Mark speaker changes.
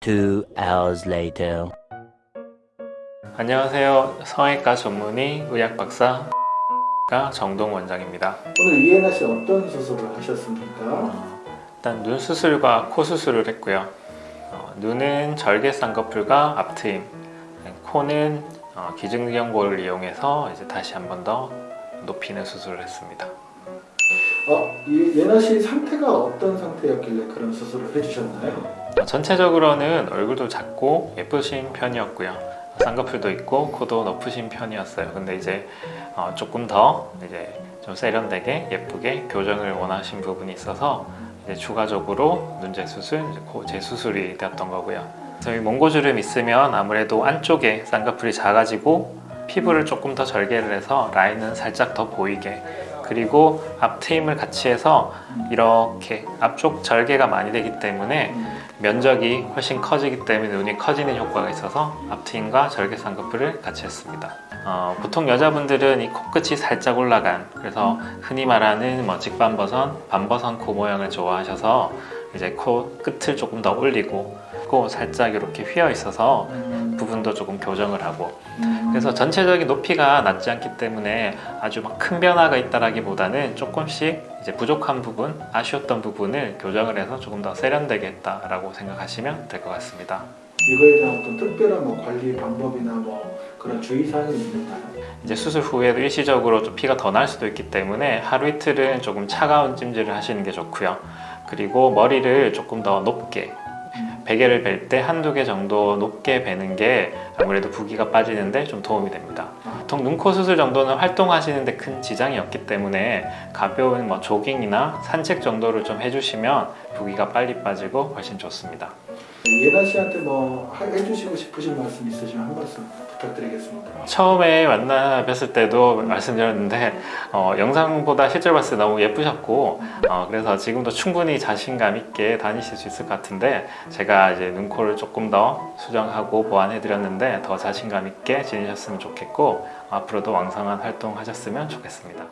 Speaker 1: Two hours later.
Speaker 2: 안녕하세요. 성형외과 전문의 의학 박사 정동 원장입니다.
Speaker 3: 오늘 이혜나 씨 어떤 수술을 하셨습니까?
Speaker 2: 어, 일단 눈 수술과 코 수술을 했고요. 어, 눈은 절개 쌍꺼풀과 앞트임, 코는 어, 기증연골을 이용해서 이제 다시 한 번 더 높이는 수술을 했습니다.
Speaker 3: 어, 이 예나 씨 상태가 어떤 상태였길래 그런 수술을 해주셨나요?
Speaker 2: 어, 전체적으로는 얼굴도 작고 예쁘신 편이었고요. 쌍꺼풀도 있고 코도 높으신 편이었어요. 근데 이제 어, 조금 더 이제 좀 세련되게 예쁘게 교정을 원하신 부분이 있어서 이제 추가적으로 눈재 수술, 코 재수술이 되었던 거고요. 저희 몽고주름 있으면 아무래도 안쪽에 쌍꺼풀이 작아지고 피부를 조금 더 절개를 해서 라인은 살짝 더 보이게 그리고 앞트임을 같이 해서 이렇게 앞쪽 절개가 많이 되기 때문에 면적이 훨씬 커지기 때문에 눈이 커지는 효과가 있어서 앞트임과 절개 쌍꺼풀을 같이 했습니다. 어, 보통 여자분들은 이 코끝이 살짝 올라간 그래서 흔히 말하는 뭐 직반버선, 반버선 코 모양을 좋아하셔서 이제 코 끝을 조금 더 올리고 코 살짝 이렇게 휘어 있어서 부분도 조금 교정을 하고 그래서 전체적인 높이가 낮지 않기 때문에 아주 막 큰 변화가 있다라기보다는 조금씩 이제 부족한 부분, 아쉬웠던 부분을 교정을 해서 조금 더 세련되게 했다라고 생각하시면 될 것 같습니다.
Speaker 3: 이거에 대한 어떤 특별한 뭐 관리 방법이나 뭐 그런 주의사항이 있나요?
Speaker 2: 이제 수술 후에도 일시적으로 좀 피가 더 날 수도 있기 때문에 하루 이틀은 조금 차가운 찜질을 하시는 게 좋고요. 그리고 머리를 조금 더 높게 베개를 벨 때 한두 개 정도 높게 베는 게 아무래도 부기가 빠지는데 좀 도움이 됩니다. 보통 눈 코 수술 정도는 활동하시는데 큰 지장이 없기 때문에 가벼운 뭐 조깅이나 산책 정도를 좀 해주시면 부기가 빨리 빠지고 훨씬 좋습니다.
Speaker 3: 예나 씨한테 뭐 하- 해주시고 싶으신 말씀 있으시면 한 말씀 부탁드리겠습니다.
Speaker 2: 처음에 만나 뵀을 때도 말씀드렸는데 어, 영상보다 실제로 봤을 때 너무 예쁘셨고 어, 그래서 지금도 충분히 자신감 있게 다니실 수 있을 것 같은데 제가 이제 눈코를 조금 더 수정하고 보완해 드렸는데 더 자신감 있게 지내셨으면 좋겠고 앞으로도 왕성한 활동 하셨으면 좋겠습니다.